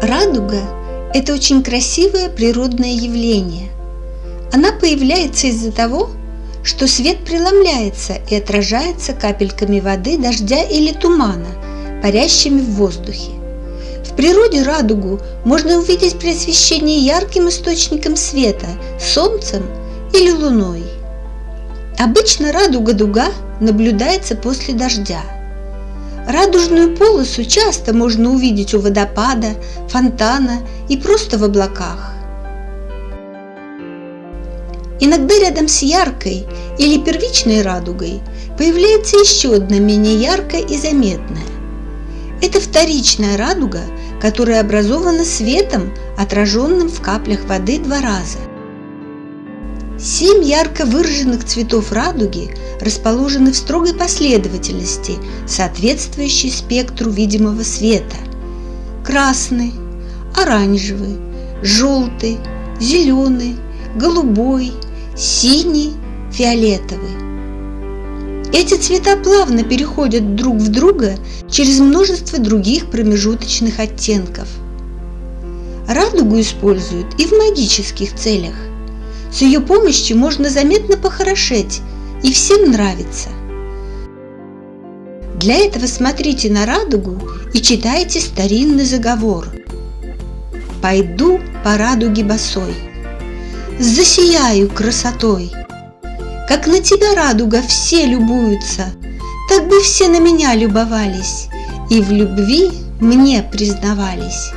Радуга – это очень красивое природное явление. Она появляется из-за того, что свет преломляется и отражается капельками воды, дождя или тумана, парящими в воздухе. В природе радугу можно увидеть при освещении ярким источником света – солнцем или луной. Обычно радуга-дуга наблюдается после дождя – Радужную полосу часто можно увидеть у водопада, фонтана и просто в облаках. Иногда рядом с яркой или первичной радугой появляется еще одна менее яркая и заметная. Это вторичная радуга, которая образована светом, отраженным в каплях воды два раза. Семь ярко выраженных цветов радуги расположены в строгой последовательности, соответствующей спектру видимого света. Красный, оранжевый, желтый, зеленый, голубой, синий, фиолетовый. Эти цвета плавно переходят друг в друга через множество других промежуточных оттенков. Радугу используют и в магических целях. С ее помощью можно заметно похорошеть, и всем нравится. Для этого смотрите на радугу и читайте старинный заговор. «Пойду по радуге босой, засияю красотой, как на тебя, радуга, все любуются, так бы все на меня любовались и в любви мне признавались».